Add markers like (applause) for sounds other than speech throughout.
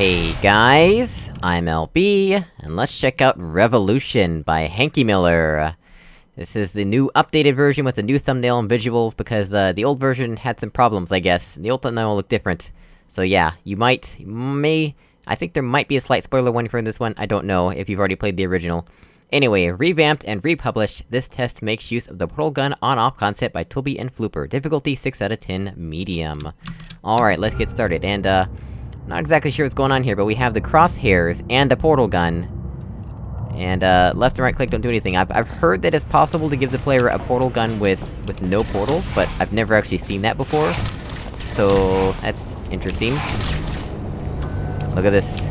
Hey guys, I'm LB, and let's check out Revolution by Hanky Miller. This is the new updated version with the new thumbnail and visuals, because uh, the old version had some problems, I guess. The old thumbnail looked different. So yeah, you might, may... I think there might be a slight spoiler warning for this one, I don't know, if you've already played the original. Anyway, revamped and republished, this test makes use of the portal gun on-off concept by Toby and Flooper. Difficulty 6 out of 10, medium. Alright, let's get started, and uh... Not exactly sure what's going on here, but we have the crosshairs and a portal gun. And, uh, left and right click don't do anything. I've- I've heard that it's possible to give the player a portal gun with- with no portals, but I've never actually seen that before. So... that's interesting. Look at this.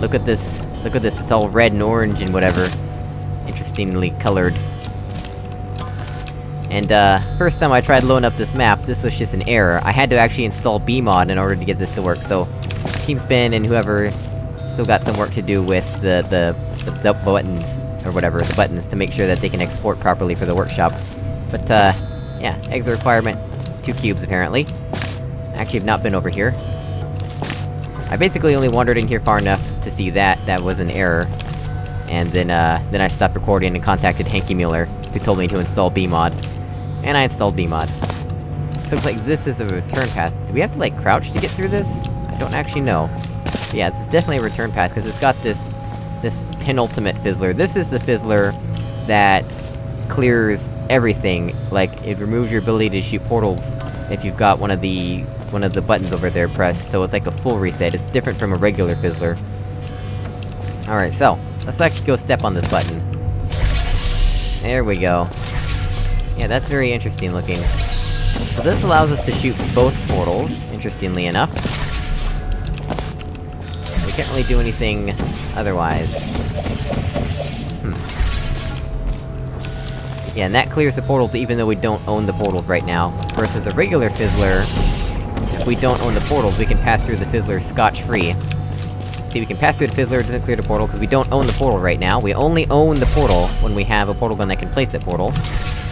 Look at this. Look at this, it's all red and orange and whatever. Interestingly colored. And, uh, first time I tried loading up this map, this was just an error. I had to actually install BEEmod in order to get this to work, so... Team Spin and whoever still got some work to do with the, the, the, the buttons, or whatever, the buttons, to make sure that they can export properly for the workshop. But, uh, yeah, eggs requirement. Two cubes, apparently. Actually, have not been over here. I basically only wandered in here far enough to see that that was an error. And then, uh, then I stopped recording and contacted Hanky Mueller, who told me to install BEEmod. And I installed BEEmod. So it's like, this is a return path. Do we have to, like, crouch to get through this? Don't actually know. But yeah, this is definitely a return path, because it's got this... this penultimate fizzler. This is the fizzler that clears everything. Like, it removes your ability to shoot portals if you've got one of the... one of the buttons over there pressed, so it's like a full reset. It's different from a regular fizzler. Alright, so, let's actually go step on this button. There we go. Yeah, that's very interesting looking. So this allows us to shoot both portals, interestingly enough. We can't really do anything otherwise. Hmm. Yeah, and that clears the portals even though we don't own the portals right now. Versus a regular Fizzler, if we don't own the portals, we can pass through the Fizzler scotch-free. See, we can pass through the Fizzler, it doesn't clear the portal, because we don't own the portal right now. We only own the portal when we have a portal gun that can place that portal.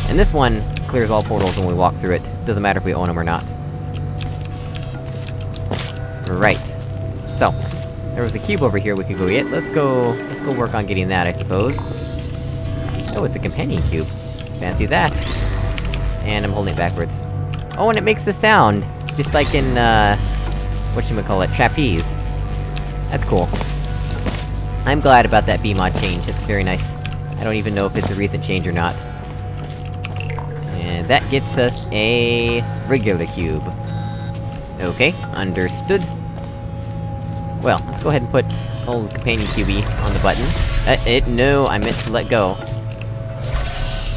And this one clears all portals when we walk through it. Doesn't matter if we own them or not. Right. So, there was a cube over here we could go get. Let's go... let's go work on getting that, I suppose. Oh, it's a companion cube. Fancy that. And I'm holding it backwards. Oh, and it makes a sound! Just like in, uh... Whatchamacallit, trapeze. That's cool. I'm glad about that BEEmod change, it's very nice. I don't even know if it's a recent change or not. And that gets us a... regular cube. Okay, understood. Well, let's go ahead and put old companion QB on the button. Uh, it- no, I meant to let go.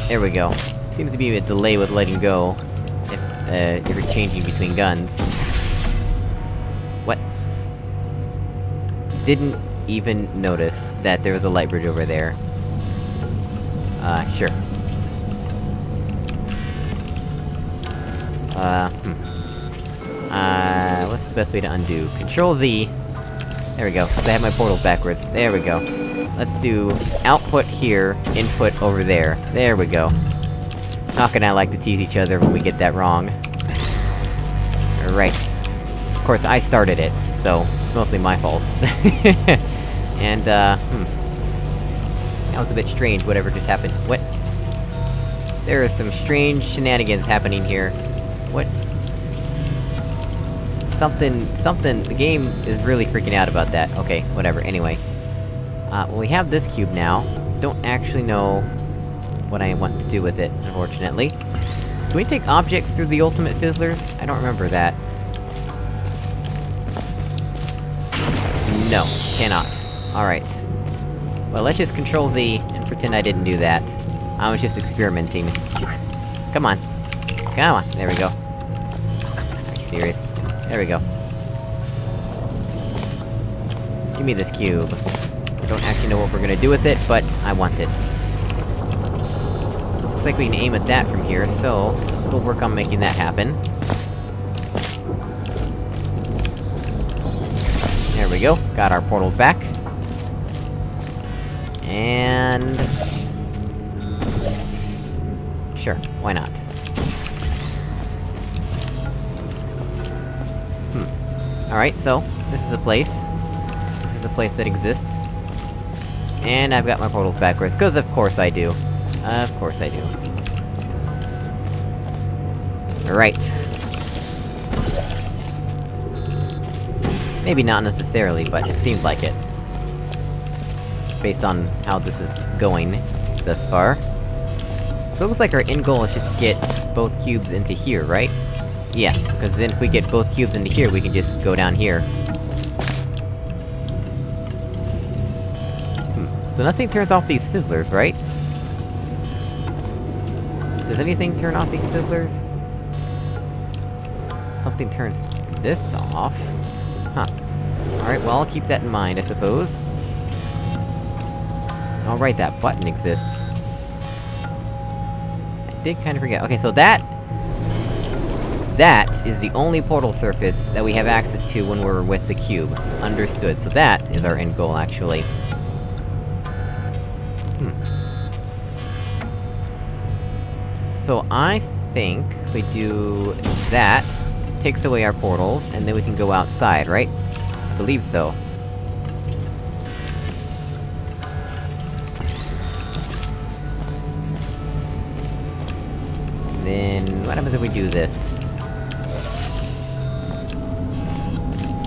There we go. Seems to be a delay with letting go, if, uh, if you're changing between guns. What? Didn't even notice that there was a light bridge over there. Uh, sure. Uh, hmm. Uh, what's the best way to undo? Control Z. There we go, I have my portal backwards. There we go. Let's do output here, input over there. There we go. Hawk and I like to tease each other when we get that wrong. Right. Of course, I started it, so it's mostly my fault. (laughs) and, uh, hmm. That was a bit strange, whatever just happened. What? There are some strange shenanigans happening here. What? Something- something- the game is really freaking out about that. Okay, whatever, anyway. Uh, well we have this cube now. Don't actually know... what I want to do with it, unfortunately. Can we take objects through the ultimate fizzlers? I don't remember that. No, cannot. Alright. Well, let's just control Z, and pretend I didn't do that. I was just experimenting. Come on. Come on, there we go. Oh, on, are you serious? There we go. Give me this cube. I don't actually know what we're gonna do with it, but I want it. Looks like we can aim at that from here, so... Let's go work on making that happen. There we go, got our portals back. And... Sure, why not? Alright, so, this is a place. This is a place that exists. And I've got my portals backwards, cause of course I do. Of course I do. Right. Maybe not necessarily, but it seems like it. Based on how this is going, thus far. So it looks like our end goal is just to get both cubes into here, right? Yeah, because then if we get both cubes into here, we can just go down here. Hmm. So nothing turns off these fizzlers, right? Does anything turn off these fizzlers? Something turns this off? Huh. Alright, well, I'll keep that in mind, I suppose. Alright, that button exists. I did kinda forget. Okay, so that... Is the only portal surface that we have access to when we're with the cube. Understood. So that is our end goal, actually. Hmm. So I think we do that, takes away our portals, and then we can go outside, right? I believe so. then... what happens if we do this?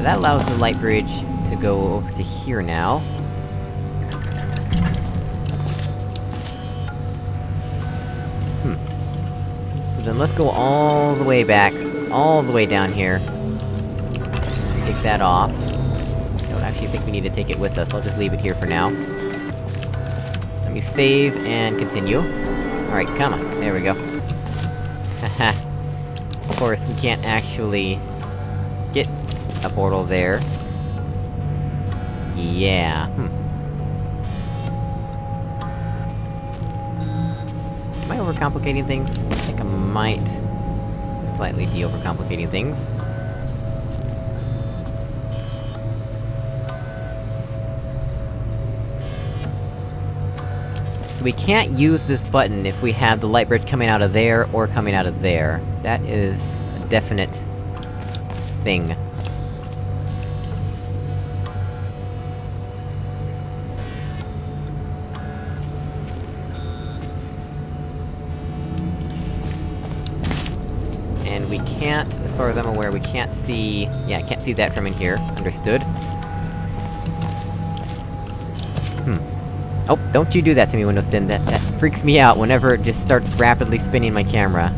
That allows the light bridge to go over to here now. Hmm. So then let's go all the way back, all the way down here. Take that off. I don't actually think we need to take it with us, I'll just leave it here for now. Let me save, and continue. Alright, come on, there we go. Haha. (laughs) of course, we can't actually... get a portal there. Yeah, hmm. Am I overcomplicating things? I think I might... slightly be overcomplicating things. So we can't use this button if we have the light bridge coming out of there, or coming out of there. That is a definite... thing. We can't, as far as I'm aware, we can't see... Yeah, I can't see that from in here. Understood. Hmm. Oh, don't you do that to me, Windows 10, that- that freaks me out whenever it just starts rapidly spinning my camera.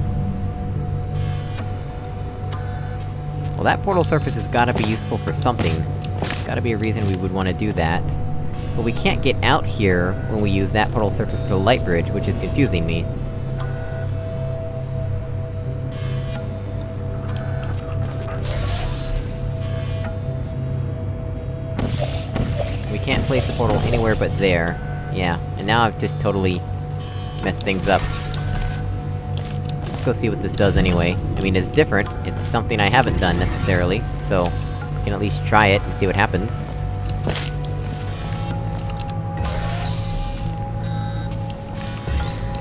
Well, that portal surface has gotta be useful for something. There's gotta be a reason we would wanna do that. But we can't get out here when we use that portal surface for the light bridge, which is confusing me. Can't place the portal anywhere but there. Yeah, and now I've just totally... messed things up. Let's go see what this does anyway. I mean, it's different, it's something I haven't done necessarily, so... I can at least try it and see what happens.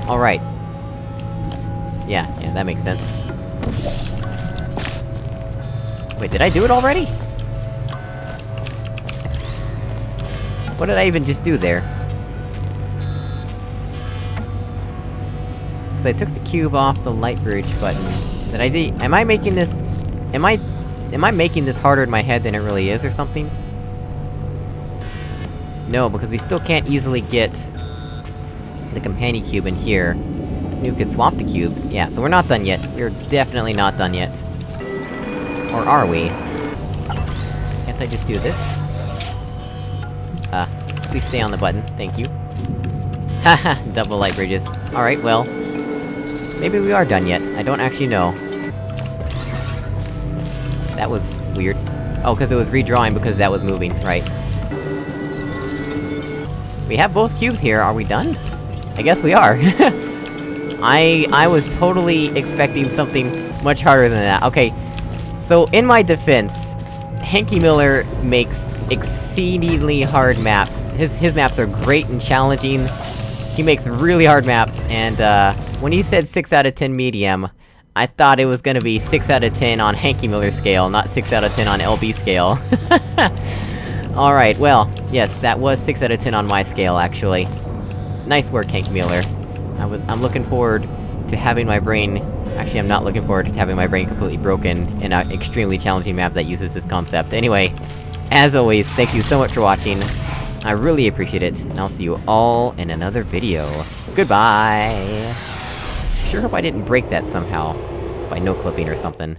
Alright. Yeah, yeah, that makes sense. Wait, did I do it already? What did I even just do there? Cause I took the cube off the light bridge button. Did I do- am I making this- am I- am I making this harder in my head than it really is, or something? No, because we still can't easily get... the companion cube in here. We could swap the cubes. Yeah, so we're not done yet. We're definitely not done yet. Or are we? Can't I just do this? Please stay on the button, thank you. (laughs) Haha, double light bridges. Alright, well... Maybe we are done yet, I don't actually know. That was... weird. Oh, cause it was redrawing because that was moving, right. We have both cubes here, are we done? I guess we are. (laughs) I- I was totally expecting something much harder than that. Okay, so in my defense, Hanky Miller makes exceedingly hard maps. His- his maps are great and challenging. He makes really hard maps, and, uh, when he said 6 out of 10 medium, I thought it was gonna be 6 out of 10 on Hanky Miller scale, not 6 out of 10 on LB scale. (laughs) Alright, well, yes, that was 6 out of 10 on my scale, actually. Nice work, Hank Mueller. I am looking forward to having my brain... Actually, I'm not looking forward to having my brain completely broken in an extremely challenging map that uses this concept. Anyway, as always, thank you so much for watching. I really appreciate it, and I'll see you all in another video. Goodbye! Sure hope I didn't break that somehow. By no-clipping or something.